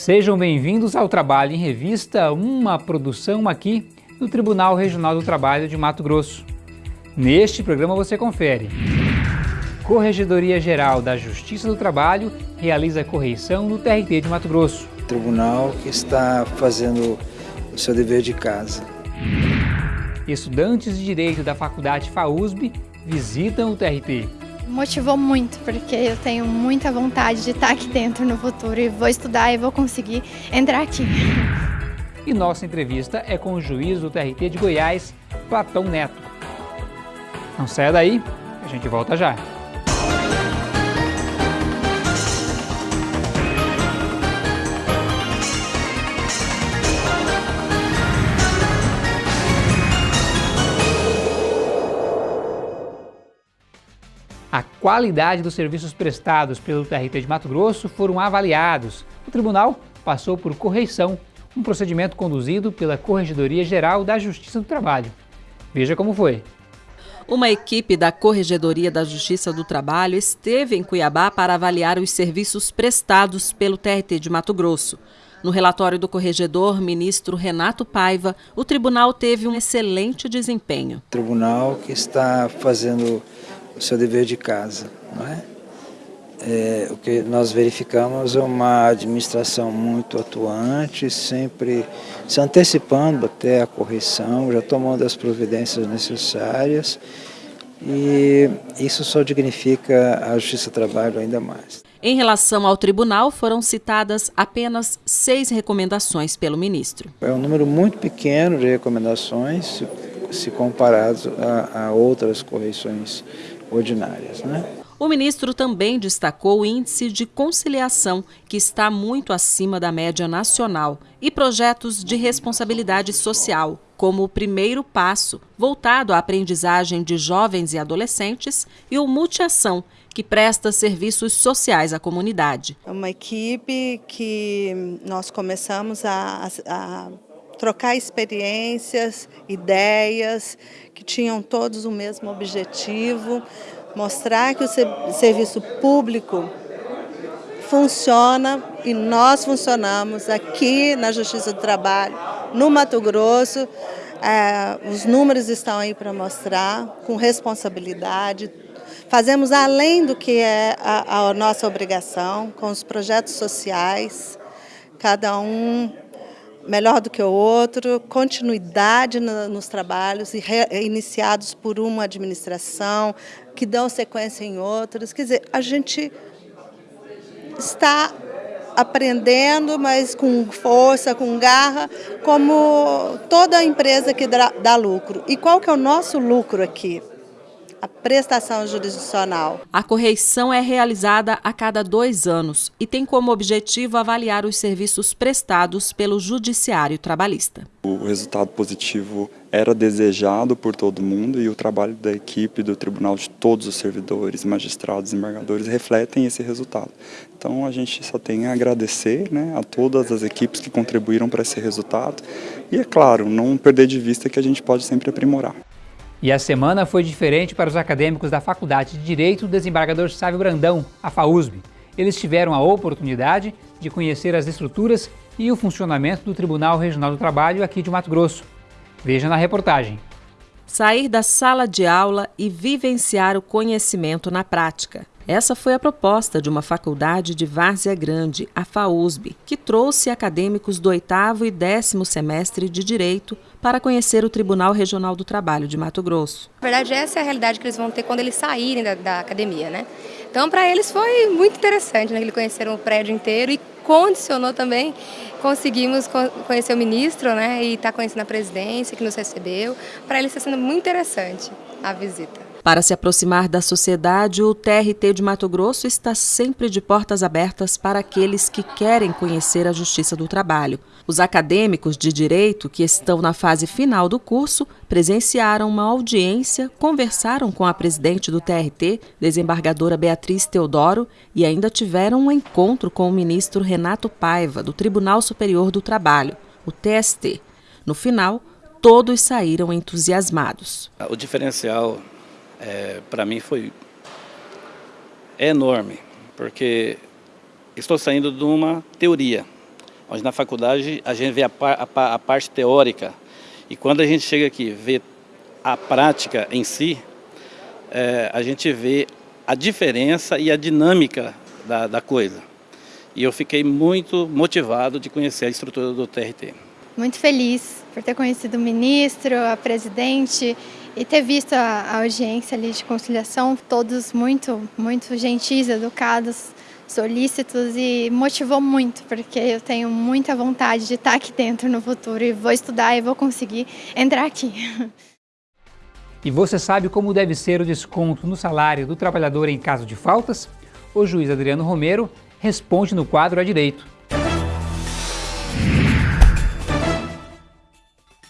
Sejam bem-vindos ao Trabalho em Revista, uma produção aqui do Tribunal Regional do Trabalho de Mato Grosso. Neste programa você confere. Corregedoria Geral da Justiça do Trabalho realiza correição no TRT de Mato Grosso. Tribunal que está fazendo o seu dever de casa. Estudantes de Direito da Faculdade FAUSB visitam o TRT. Motivou muito, porque eu tenho muita vontade de estar aqui dentro no futuro e vou estudar e vou conseguir entrar aqui. E nossa entrevista é com o juiz do TRT de Goiás, Platão Neto. Não saia daí, a gente volta já. Qualidade dos serviços prestados pelo TRT de Mato Grosso foram avaliados. O tribunal passou por correição, um procedimento conduzido pela Corregedoria Geral da Justiça do Trabalho. Veja como foi. Uma equipe da Corregedoria da Justiça do Trabalho esteve em Cuiabá para avaliar os serviços prestados pelo TRT de Mato Grosso. No relatório do corregedor, ministro Renato Paiva, o tribunal teve um excelente desempenho. O tribunal que está fazendo o seu dever de casa, não é? é? o que nós verificamos é uma administração muito atuante, sempre se antecipando até a correção, já tomando as providências necessárias e isso só dignifica a Justiça do Trabalho ainda mais. Em relação ao tribunal, foram citadas apenas seis recomendações pelo ministro. É um número muito pequeno de recomendações, se, comparados a, a outras correções ordinárias. Né? O ministro também destacou o índice de conciliação, que está muito acima da média nacional, e projetos de responsabilidade social, como o primeiro passo, voltado à aprendizagem de jovens e adolescentes, e o Multiação, que presta serviços sociais à comunidade. É uma equipe que nós começamos a, a trocar experiências, ideias, que tinham todos o mesmo objetivo, mostrar que o serviço público funciona e nós funcionamos aqui na Justiça do Trabalho, no Mato Grosso. É, os números estão aí para mostrar, com responsabilidade, Fazemos além do que é a, a nossa obrigação, com os projetos sociais, cada um melhor do que o outro, continuidade no, nos trabalhos re, iniciados por uma administração, que dão sequência em outros. Quer dizer, a gente está aprendendo, mas com força, com garra, como toda empresa que dá, dá lucro. E qual que é o nosso lucro aqui? A prestação jurisdicional. A correição é realizada a cada dois anos e tem como objetivo avaliar os serviços prestados pelo Judiciário Trabalhista. O resultado positivo era desejado por todo mundo e o trabalho da equipe do tribunal, de todos os servidores, magistrados, embargadores, refletem esse resultado. Então a gente só tem a agradecer né, a todas as equipes que contribuíram para esse resultado e, é claro, não perder de vista que a gente pode sempre aprimorar. E a semana foi diferente para os acadêmicos da Faculdade de Direito do desembargador Sávio Brandão, a FAUSB. Eles tiveram a oportunidade de conhecer as estruturas e o funcionamento do Tribunal Regional do Trabalho aqui de Mato Grosso. Veja na reportagem. Sair da sala de aula e vivenciar o conhecimento na prática. Essa foi a proposta de uma faculdade de Várzea Grande, a FAUSB, que trouxe acadêmicos do oitavo e décimo semestre de Direito para conhecer o Tribunal Regional do Trabalho de Mato Grosso. Na verdade, essa é a realidade que eles vão ter quando eles saírem da, da academia, né? Então, para eles foi muito interessante, né? Eles conheceram o prédio inteiro e condicionou também, conseguimos conhecer o ministro, né? E estar tá conhecendo a presidência que nos recebeu. Para eles está sendo muito interessante a visita. Para se aproximar da sociedade, o TRT de Mato Grosso está sempre de portas abertas para aqueles que querem conhecer a Justiça do Trabalho. Os acadêmicos de direito que estão na fase final do curso presenciaram uma audiência, conversaram com a presidente do TRT, desembargadora Beatriz Teodoro, e ainda tiveram um encontro com o ministro Renato Paiva, do Tribunal Superior do Trabalho, o TST. No final, todos saíram entusiasmados. O diferencial é, para mim foi enorme, porque estou saindo de uma teoria. Mas na faculdade a gente vê a, a, a parte teórica e quando a gente chega aqui vê a prática em si, é, a gente vê a diferença e a dinâmica da, da coisa. E eu fiquei muito motivado de conhecer a estrutura do TRT. Muito feliz por ter conhecido o ministro, a presidente e ter visto a, audiência ali de conciliação, todos muito, muito gentis, educados, solícitos e motivou muito, porque eu tenho muita vontade de estar aqui dentro no futuro e vou estudar e vou conseguir entrar aqui. E você sabe como deve ser o desconto no salário do trabalhador em caso de faltas? O juiz Adriano Romero responde no quadro a direito.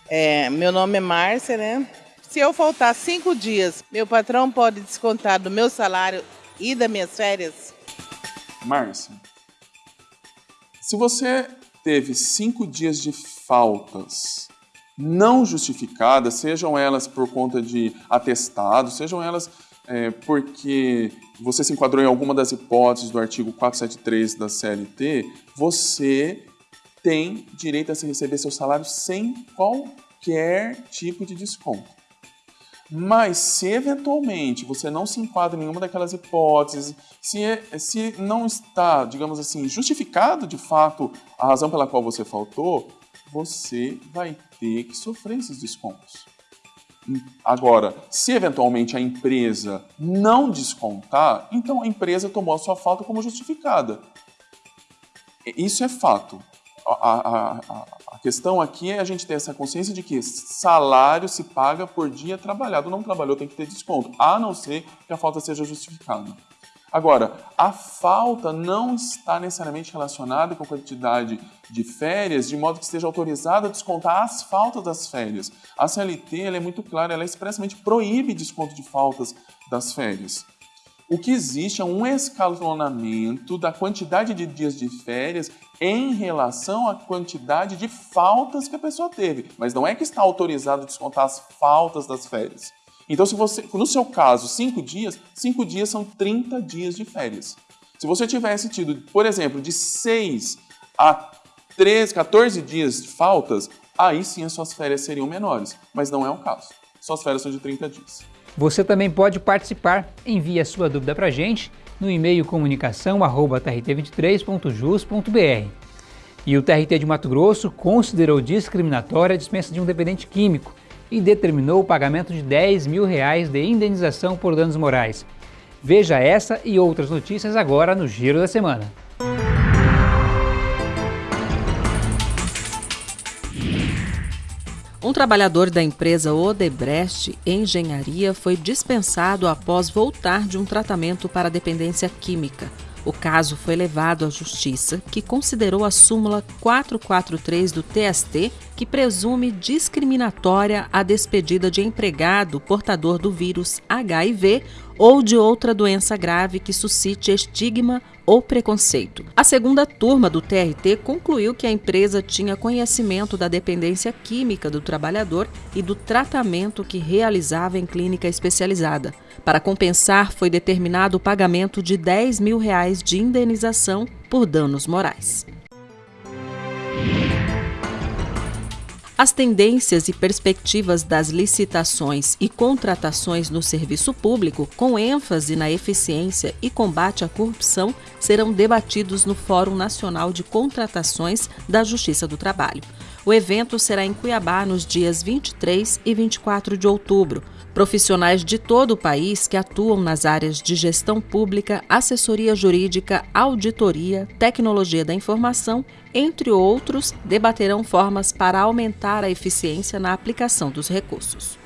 É, meu nome é Márcia, né? Se eu faltar cinco dias, meu patrão pode descontar do meu salário e das minhas férias? Márcia, se você teve cinco dias de faltas não justificadas, sejam elas por conta de atestado, sejam elas é, porque você se enquadrou em alguma das hipóteses do artigo 473 da CLT, você tem direito a receber seu salário sem qualquer tipo de desconto. Mas se eventualmente você não se enquadra em nenhuma daquelas hipóteses, se, é, se não está, digamos assim, justificado de fato a razão pela qual você faltou, você vai ter que sofrer esses descontos. Agora, se eventualmente a empresa não descontar, então a empresa tomou a sua falta como justificada. Isso é fato. A, a, a, questão aqui é a gente ter essa consciência de que salário se paga por dia trabalhado. Não trabalhou, tem que ter desconto, a não ser que a falta seja justificada. Agora, a falta não está necessariamente relacionada com a quantidade de férias, de modo que esteja autorizado a descontar as faltas das férias. A CLT é muito clara, ela expressamente proíbe desconto de faltas das férias. O que existe é um escalonamento da quantidade de dias de férias em relação à quantidade de faltas que a pessoa teve. Mas não é que está autorizado descontar as faltas das férias. Então, se você, no seu caso, cinco dias, cinco dias são 30 dias de férias. Se você tivesse tido, por exemplo, de 6 a 13, 14 dias de faltas, aí sim as suas férias seriam menores. Mas não é o caso. Suas férias são de 30 dias. Você também pode participar. Envie a sua dúvida para a gente no e-mail comunicação.trt23.jus.br. E o TRT de Mato Grosso considerou discriminatória a dispensa de um dependente químico e determinou o pagamento de 10 mil reais de indenização por danos morais. Veja essa e outras notícias agora no Giro da Semana. Um trabalhador da empresa Odebrecht Engenharia foi dispensado após voltar de um tratamento para dependência química. O caso foi levado à Justiça, que considerou a súmula 443 do TST, que presume discriminatória a despedida de empregado portador do vírus HIV ou de outra doença grave que suscite estigma ou preconceito. A segunda turma do TRT concluiu que a empresa tinha conhecimento da dependência química do trabalhador e do tratamento que realizava em clínica especializada. Para compensar, foi determinado o pagamento de 10 mil reais de indenização por danos morais. As tendências e perspectivas das licitações e contratações no serviço público, com ênfase na eficiência e combate à corrupção, serão debatidos no Fórum Nacional de Contratações da Justiça do Trabalho. O evento será em Cuiabá nos dias 23 e 24 de outubro. Profissionais de todo o país que atuam nas áreas de gestão pública, assessoria jurídica, auditoria, tecnologia da informação, entre outros, debaterão formas para aumentar a eficiência na aplicação dos recursos.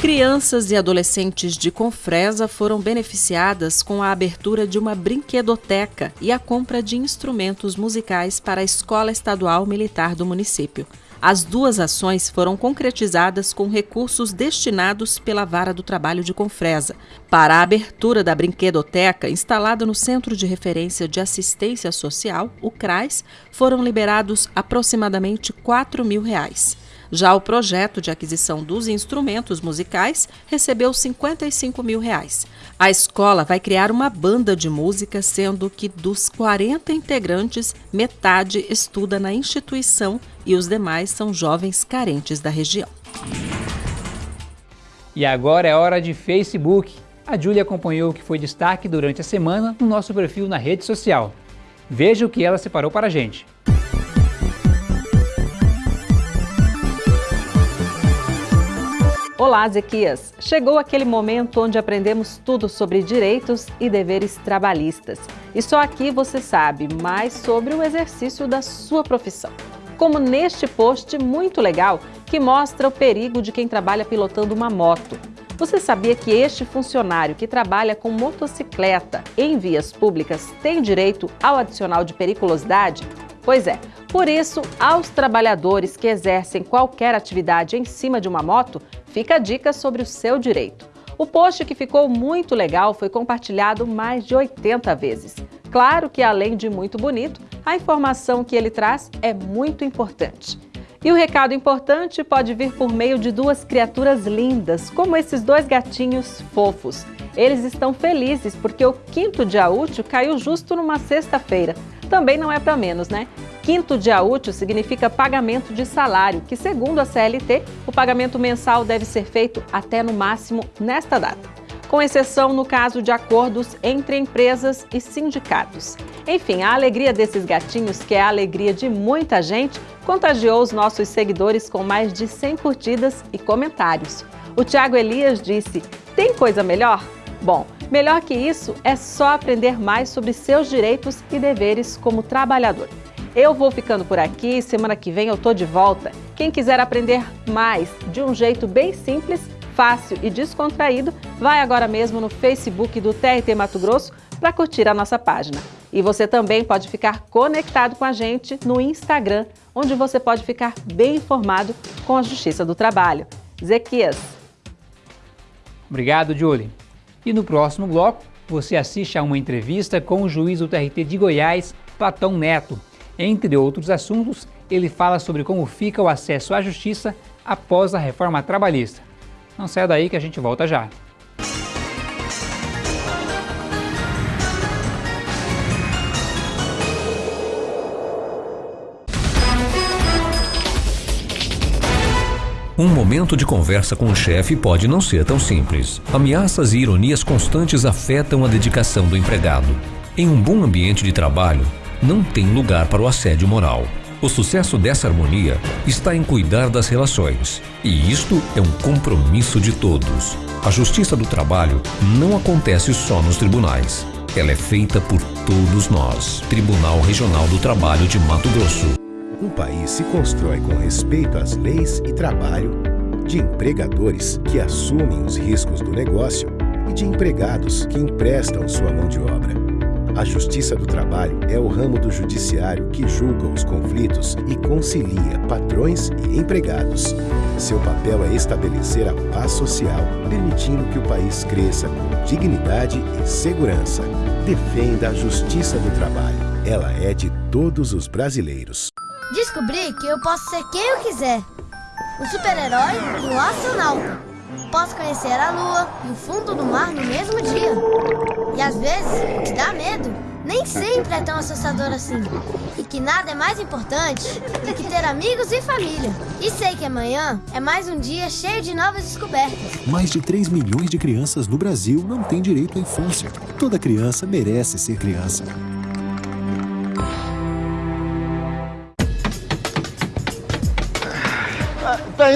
Crianças e adolescentes de Confresa foram beneficiadas com a abertura de uma brinquedoteca e a compra de instrumentos musicais para a Escola Estadual Militar do município. As duas ações foram concretizadas com recursos destinados pela Vara do Trabalho de Confresa. Para a abertura da brinquedoteca, instalada no Centro de Referência de Assistência Social, o CRAS, foram liberados aproximadamente 4 mil reais. Já o projeto de aquisição dos instrumentos musicais recebeu 55 mil reais. A escola vai criar uma banda de música, sendo que dos 40 integrantes, metade estuda na instituição e os demais são jovens carentes da região. E agora é hora de Facebook. A Júlia acompanhou o que foi destaque durante a semana no nosso perfil na rede social. Veja o que ela separou para a gente. Olá, Zequias! Chegou aquele momento onde aprendemos tudo sobre direitos e deveres trabalhistas. E só aqui você sabe mais sobre o exercício da sua profissão. Como neste post muito legal que mostra o perigo de quem trabalha pilotando uma moto. Você sabia que este funcionário que trabalha com motocicleta em vias públicas tem direito ao adicional de periculosidade? Pois é, por isso, aos trabalhadores que exercem qualquer atividade em cima de uma moto, fica a dica sobre o seu direito. O post que ficou muito legal foi compartilhado mais de 80 vezes. Claro que, além de muito bonito, a informação que ele traz é muito importante. E o recado importante pode vir por meio de duas criaturas lindas, como esses dois gatinhos fofos. Eles estão felizes porque o quinto dia útil caiu justo numa sexta-feira. Também não é para menos, né? Quinto dia útil significa pagamento de salário, que, segundo a CLT, o pagamento mensal deve ser feito até no máximo nesta data, com exceção no caso de acordos entre empresas e sindicatos. Enfim, a alegria desses gatinhos, que é a alegria de muita gente, contagiou os nossos seguidores com mais de 100 curtidas e comentários. O Tiago Elias disse: Tem coisa melhor? Bom, melhor que isso é só aprender mais sobre seus direitos e deveres como trabalhador. Eu vou ficando por aqui, semana que vem eu tô de volta. Quem quiser aprender mais de um jeito bem simples, fácil e descontraído, vai agora mesmo no Facebook do TRT Mato Grosso para curtir a nossa página. E você também pode ficar conectado com a gente no Instagram, onde você pode ficar bem informado com a Justiça do Trabalho. Zequias. Obrigado, Julie. E no próximo bloco, você assiste a uma entrevista com o juiz do TRT de Goiás, Platão Neto. Entre outros assuntos, ele fala sobre como fica o acesso à justiça após a reforma trabalhista. Não saia daí que a gente volta já. Um momento de conversa com o chefe pode não ser tão simples. Ameaças e ironias constantes afetam a dedicação do empregado. Em um bom ambiente de trabalho, não tem lugar para o assédio moral. O sucesso dessa harmonia está em cuidar das relações. E isto é um compromisso de todos. A justiça do trabalho não acontece só nos tribunais. Ela é feita por todos nós. Tribunal Regional do Trabalho de Mato Grosso. Um país se constrói com respeito às leis e trabalho, de empregadores que assumem os riscos do negócio e de empregados que emprestam sua mão de obra. A Justiça do Trabalho é o ramo do judiciário que julga os conflitos e concilia patrões e empregados. Seu papel é estabelecer a paz social, permitindo que o país cresça com dignidade e segurança. Defenda a Justiça do Trabalho. Ela é de todos os brasileiros. Descobri que eu posso ser quem eu quiser. Um super-herói e astronauta. Posso conhecer a lua e o fundo do mar no mesmo dia. E às vezes, o que dá medo nem sempre é tão assustador assim. E que nada é mais importante do que ter amigos e família. E sei que amanhã é mais um dia cheio de novas descobertas. Mais de 3 milhões de crianças no Brasil não têm direito à infância. Toda criança merece ser criança.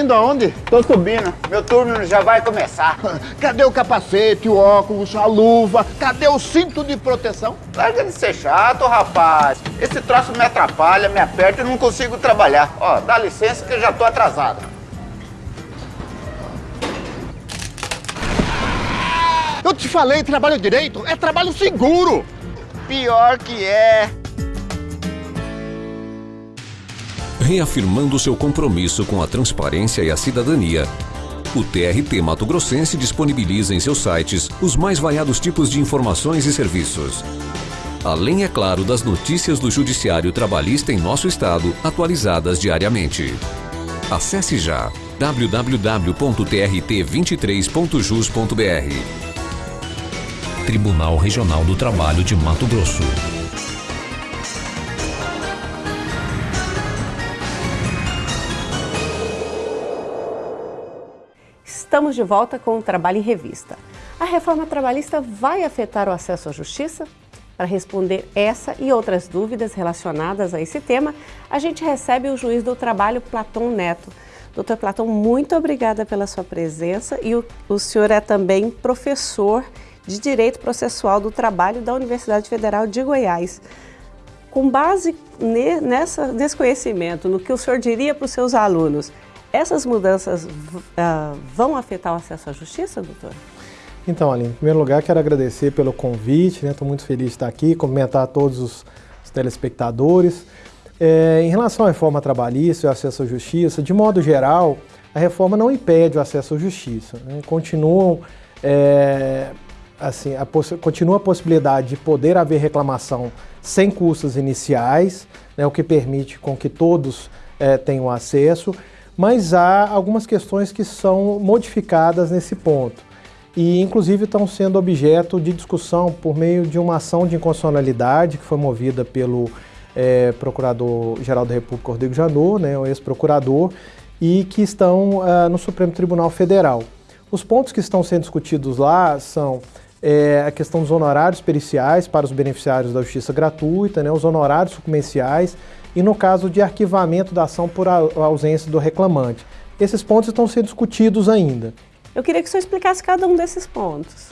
Indo aonde? Tô subindo. Meu turno já vai começar. Cadê o capacete, o óculos, a luva? Cadê o cinto de proteção? Larga de ser chato, rapaz. Esse troço me atrapalha, me aperta e não consigo trabalhar. Ó, dá licença que eu já tô atrasado. Eu te falei, trabalho direito é trabalho seguro. Pior que é reafirmando seu compromisso com a transparência e a cidadania. O TRT Mato Grossense disponibiliza em seus sites os mais variados tipos de informações e serviços. Além, é claro, das notícias do Judiciário Trabalhista em nosso estado, atualizadas diariamente. Acesse já www.trt23.jus.br. Tribunal Regional do Trabalho de Mato Grosso. Estamos de volta com o Trabalho em Revista. A reforma trabalhista vai afetar o acesso à justiça? Para responder essa e outras dúvidas relacionadas a esse tema, a gente recebe o juiz do trabalho, Platão Neto. Doutor Platão, muito obrigada pela sua presença e o, o senhor é também professor de Direito Processual do Trabalho da Universidade Federal de Goiás. Com base ne, nessa, nesse conhecimento, no que o senhor diria para os seus alunos, essas mudanças uh, vão afetar o acesso à justiça, doutor? Então, Aline, em primeiro lugar, quero agradecer pelo convite, estou né? muito feliz de estar aqui, cumprimentar todos os, os telespectadores. É, em relação à reforma trabalhista e ao acesso à justiça, de modo geral, a reforma não impede o acesso à justiça. Né? Continuam, é, assim, a continua a possibilidade de poder haver reclamação sem custos iniciais, né? o que permite com que todos é, tenham acesso, mas há algumas questões que são modificadas nesse ponto e inclusive estão sendo objeto de discussão por meio de uma ação de inconstitucionalidade que foi movida pelo é, Procurador-Geral da República, Rodrigo Janot, né, o ex-procurador, e que estão uh, no Supremo Tribunal Federal. Os pontos que estão sendo discutidos lá são é, a questão dos honorários periciais para os beneficiários da justiça gratuita, né, os honorários sucumbenciais e no caso de arquivamento da ação por ausência do reclamante. Esses pontos estão sendo discutidos ainda. Eu queria que o senhor explicasse cada um desses pontos.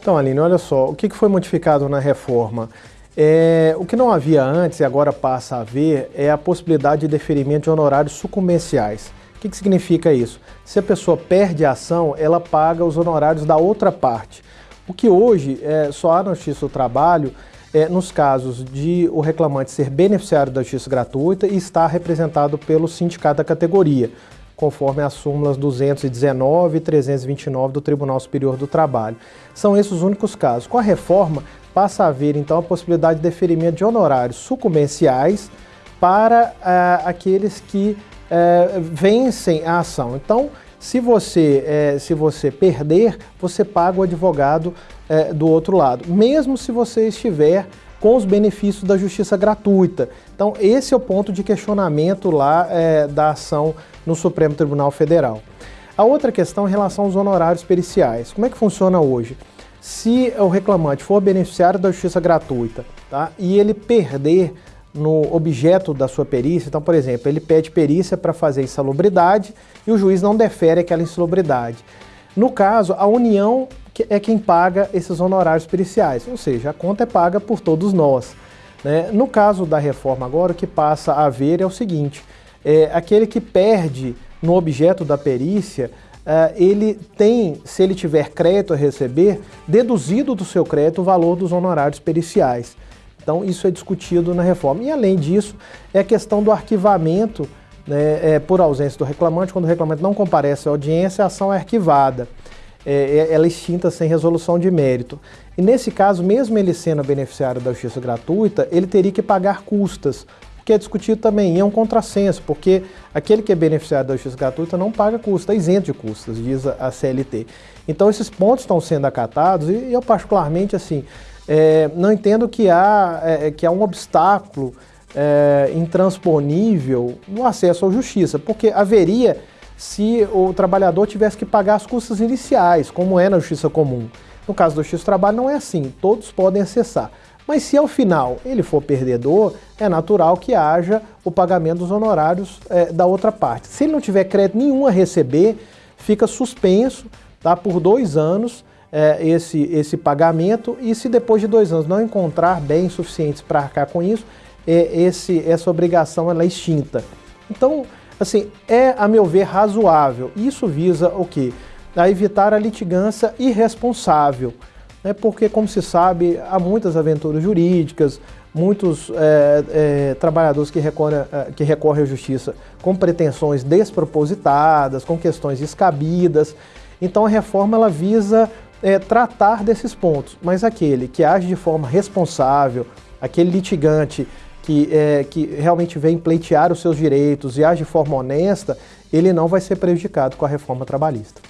Então, Aline, olha só, o que foi modificado na reforma? É, o que não havia antes e agora passa a haver é a possibilidade de deferimento de honorários sucumbenciais. O que, que significa isso? Se a pessoa perde a ação, ela paga os honorários da outra parte. O que hoje é, só há na Justiça do Trabalho é, nos casos de o reclamante ser beneficiário da justiça gratuita e estar representado pelo sindicato da categoria conforme as súmulas 219 e 329 do Tribunal Superior do Trabalho. São esses os únicos casos. Com a reforma, passa a haver então a possibilidade de deferimento de honorários sucumbenciais para uh, aqueles que uh, vencem a ação. Então, se você, uh, se você perder, você paga o advogado do outro lado, mesmo se você estiver com os benefícios da justiça gratuita. Então, esse é o ponto de questionamento lá da ação no Supremo Tribunal Federal. A outra questão é em relação aos honorários periciais. Como é que funciona hoje? Se o reclamante for beneficiário da justiça gratuita tá, e ele perder no objeto da sua perícia, então, por exemplo, ele pede perícia para fazer insalubridade e o juiz não defere aquela insalubridade. No caso, a União é quem paga esses honorários periciais, ou seja, a conta é paga por todos nós. Né? No caso da reforma agora, o que passa a haver é o seguinte, é, aquele que perde no objeto da perícia, uh, ele tem, se ele tiver crédito a receber, deduzido do seu crédito o valor dos honorários periciais. Então isso é discutido na reforma. E além disso, é a questão do arquivamento né, é, por ausência do reclamante. Quando o reclamante não comparece à audiência, a ação é arquivada. É, é ela é extinta sem resolução de mérito. E nesse caso, mesmo ele sendo beneficiário da justiça gratuita, ele teria que pagar custas que é discutido também, e é um contrassenso, porque aquele que é beneficiário da justiça gratuita não paga custos, está isento de custos, diz a CLT. Então esses pontos estão sendo acatados e eu particularmente assim, é, não entendo que há, é, que há um obstáculo é, intransponível no acesso à justiça, porque haveria se o trabalhador tivesse que pagar as custas iniciais, como é na justiça comum. No caso da justiça do trabalho não é assim, todos podem acessar. Mas se ao final ele for perdedor, é natural que haja o pagamento dos honorários é, da outra parte. Se ele não tiver crédito nenhum a receber, fica suspenso tá, por dois anos é, esse, esse pagamento e se depois de dois anos não encontrar bens suficientes para arcar com isso, é, esse, essa obrigação ela é extinta. Então, assim, é, a meu ver, razoável. Isso visa o quê? A evitar a litigância irresponsável né, porque, como se sabe, há muitas aventuras jurídicas, muitos é, é, trabalhadores que recorrem, que recorrem à justiça com pretensões despropositadas, com questões descabidas. Então a reforma ela visa é, tratar desses pontos, mas aquele que age de forma responsável, aquele litigante que, é, que realmente vem pleitear os seus direitos e age de forma honesta, ele não vai ser prejudicado com a reforma trabalhista.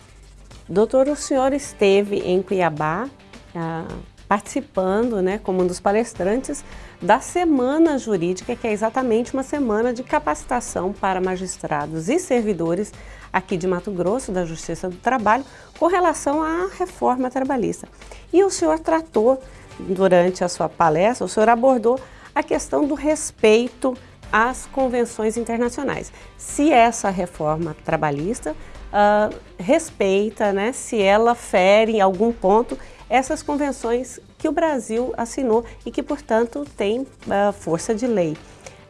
Doutor, o senhor esteve em Cuiabá ah, participando, né, como um dos palestrantes, da Semana Jurídica, que é exatamente uma semana de capacitação para magistrados e servidores aqui de Mato Grosso, da Justiça do Trabalho, com relação à reforma trabalhista. E o senhor tratou, durante a sua palestra, o senhor abordou a questão do respeito às convenções internacionais. Se essa reforma trabalhista uh, respeita, né, se ela fere em algum ponto essas convenções que o Brasil assinou e que, portanto, tem uh, força de lei.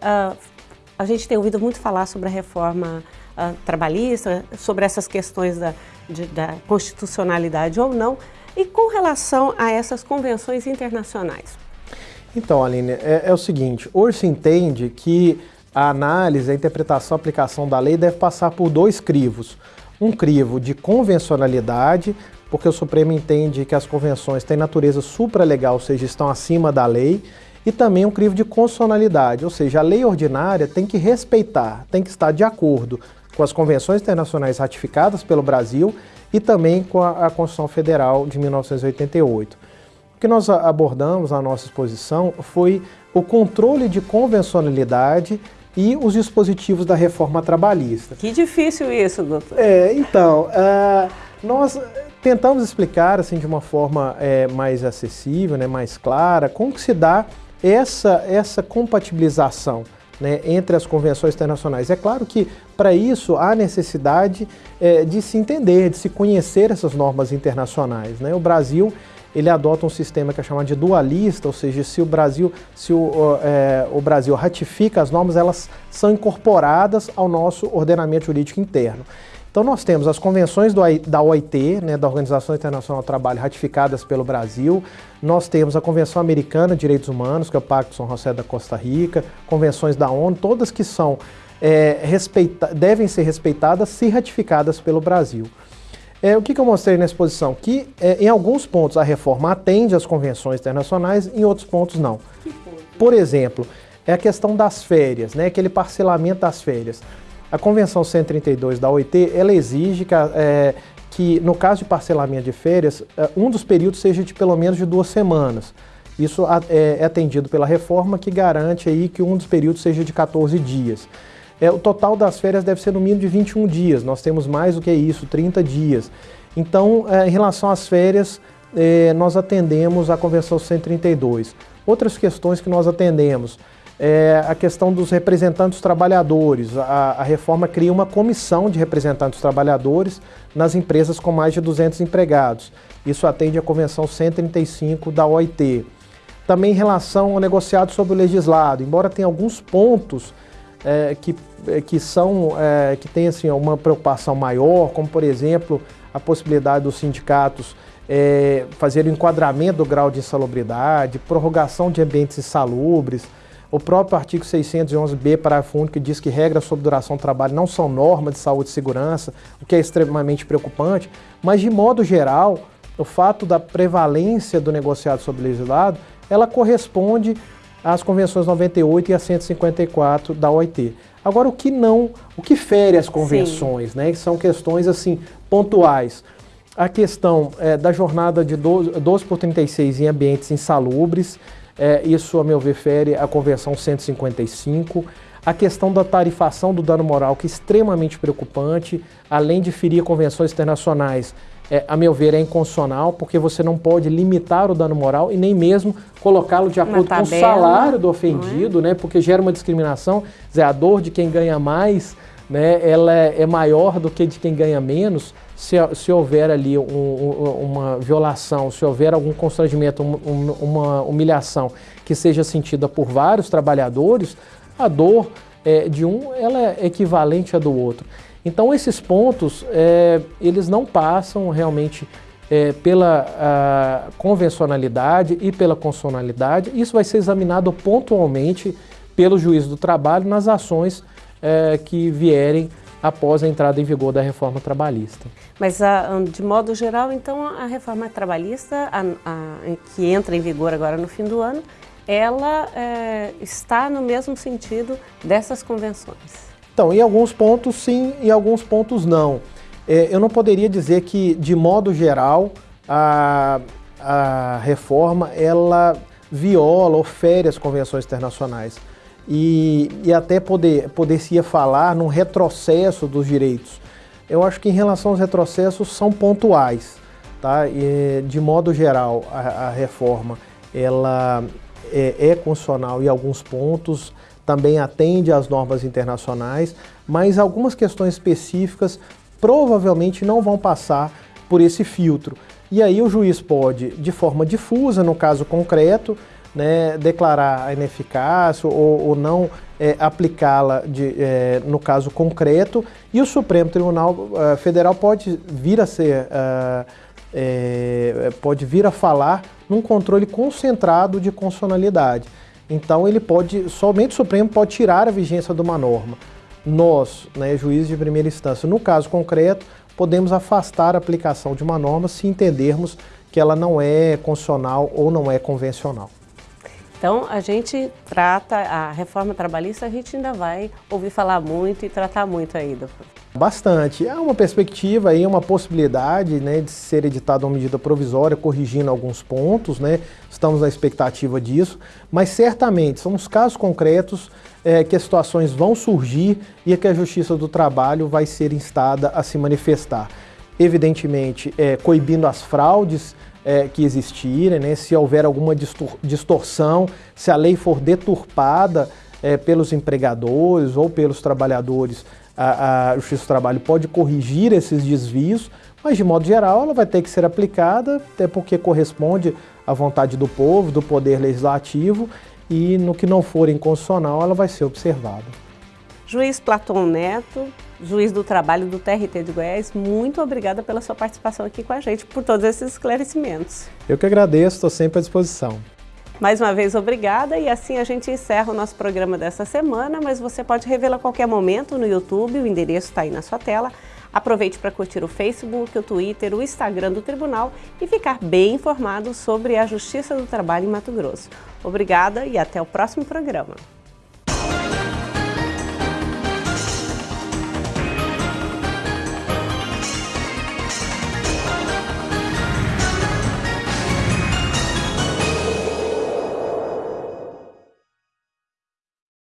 Uh, a gente tem ouvido muito falar sobre a reforma uh, trabalhista, sobre essas questões da, de, da constitucionalidade ou não, e com relação a essas convenções internacionais. Então, Aline, é, é o seguinte, hoje se entende que a análise, a interpretação, a aplicação da lei deve passar por dois crivos. Um crivo de convencionalidade, porque o Supremo entende que as convenções têm natureza supralegal, ou seja, estão acima da lei, e também um crivo de constitucionalidade, ou seja, a lei ordinária tem que respeitar, tem que estar de acordo com as convenções internacionais ratificadas pelo Brasil e também com a, a Constituição Federal de 1988. O que nós abordamos na nossa exposição foi o controle de convencionalidade e os dispositivos da reforma trabalhista. Que difícil isso, doutor. É, então, uh, nós tentamos explicar assim de uma forma é, mais acessível, né, mais clara, como que se dá essa, essa compatibilização né, entre as convenções internacionais. É claro que para isso há necessidade é, de se entender, de se conhecer essas normas internacionais. Né? O Brasil ele adota um sistema que é chamado de dualista, ou seja, se o Brasil, se o, é, o Brasil ratifica as normas, elas são incorporadas ao nosso ordenamento jurídico interno. Então nós temos as convenções do, da OIT, né, da Organização Internacional do Trabalho, ratificadas pelo Brasil. Nós temos a Convenção Americana de Direitos Humanos, que é o Pacto São José da Costa Rica, convenções da ONU, todas que são é, respeita devem ser respeitadas se ratificadas pelo Brasil. É, o que, que, eu mostrei na exposição? Que é, em alguns pontos a reforma atende às convenções internacionais, em outros pontos não. Por exemplo, é a questão das férias, né, aquele parcelamento das férias. A Convenção 132 da OIT, ela exige que, é, que, no caso de parcelamento de férias, é, um dos períodos seja de pelo menos de duas semanas. Isso é, é atendido pela reforma que garante aí que um dos períodos seja de 14 dias. É, o total das férias deve ser no mínimo de 21 dias, nós temos mais do que isso, 30 dias. Então, é, em relação às férias, é, nós atendemos a Convenção 132. Outras questões que nós atendemos, é a questão dos representantes trabalhadores. A, a, reforma cria uma comissão de representantes trabalhadores nas empresas com mais de 200 empregados. Isso atende à Convenção 135 da OIT. Também em relação ao negociado sobre o legislado, embora tenha alguns pontos é, que, que são é, que tem assim, uma preocupação maior, como por exemplo a possibilidade dos sindicatos é, fazer o enquadramento do grau de insalubridade, prorrogação de ambientes insalubres, o próprio artigo 611b, parágrafo único, que diz que regras sobre duração do trabalho não são normas de saúde e segurança, o que é extremamente preocupante, mas de modo geral, o fato da prevalência do negociado sobre legislado, ela corresponde às convenções 98 e a 154 da OIT. Agora, o que não, o que fere as convenções, Sim. né, que são questões assim pontuais. A questão é, da jornada de 12, 12 por 36 em ambientes insalubres, é, isso, a meu ver, fere a Convenção 155. A questão da tarifação do dano moral, que é extremamente preocupante, além de ferir convenções internacionais, é, a meu ver, é inconstitucional, porque você não pode limitar o dano moral e nem mesmo colocá-lo de acordo com o salário do ofendido, é? né, porque gera uma discriminação. Dizer, a dor de quem ganha mais né, ela é, é maior do que de quem ganha menos se, se houver ali um, um, uma violação, se houver algum constrangimento, um, uma humilhação que seja sentida por vários trabalhadores, a dor é, de um ela é equivalente à do outro. Então esses pontos, é, eles não passam realmente é, pela convencionalidade e pela constitucionalidade. Isso vai ser examinado pontualmente pelo juiz do trabalho nas ações é, que vierem após a entrada em vigor da reforma trabalhista. Mas, a, de modo geral, então, a reforma trabalhista, a, a, que entra em vigor agora no fim do ano, ela é, está no mesmo sentido dessas convenções. Então, em alguns pontos sim, em alguns pontos não. É, eu não poderia dizer que, de modo geral, a, a reforma ela viola ou fere as convenções internacionais. E, e até poder, poder-se falar num retrocesso dos direitos. Eu acho que em relação aos retrocessos são pontuais, tá? E, de modo geral, a, a reforma ela é, é constitucional em alguns pontos, também atende às normas internacionais, mas algumas questões específicas provavelmente não vão passar por esse filtro. E aí o juiz pode, de forma difusa, no caso concreto, né, declarar a ineficácia ou, ou não é, aplicá-la é, no caso concreto, e o Supremo Tribunal uh, Federal pode vir a ser, uh, é, pode vir a falar num controle concentrado de constitucionalidade. Então ele pode, somente o Supremo pode tirar a vigência de uma norma. Nós, né, juízes de primeira instância, no caso concreto, podemos afastar a aplicação de uma norma se entendermos que ela não é constitucional ou não é convencional. Então, a gente trata a reforma trabalhista, a gente ainda vai ouvir falar muito e tratar muito doutor. Bastante. Há uma perspectiva aí, uma possibilidade né, de ser editada uma medida provisória, corrigindo alguns pontos, né? Estamos na expectativa disso, mas certamente são os casos concretos é, que as situações vão surgir e que a Justiça do Trabalho vai ser instada a se manifestar. Evidentemente, é, coibindo as fraudes é, que existirem, né, se houver alguma distorção, se a lei for deturpada é, pelos empregadores ou pelos trabalhadores, a, a Justiça do Trabalho pode corrigir esses desvios, mas de modo geral ela vai ter que ser aplicada, até porque corresponde à vontade do povo, do poder legislativo, e no que não for inconstitucional ela vai ser observada. Juiz Platão Neto, juiz do trabalho do TRT de Goiás, muito obrigada pela sua participação aqui com a gente, por todos esses esclarecimentos. Eu que agradeço, estou sempre à disposição. Mais uma vez, obrigada e assim a gente encerra o nosso programa dessa semana, mas você pode revê-lo a qualquer momento no YouTube, o endereço está aí na sua tela. Aproveite para curtir o Facebook, o Twitter, o Instagram do Tribunal e ficar bem informado sobre a Justiça do Trabalho em Mato Grosso. Obrigada e até o próximo programa.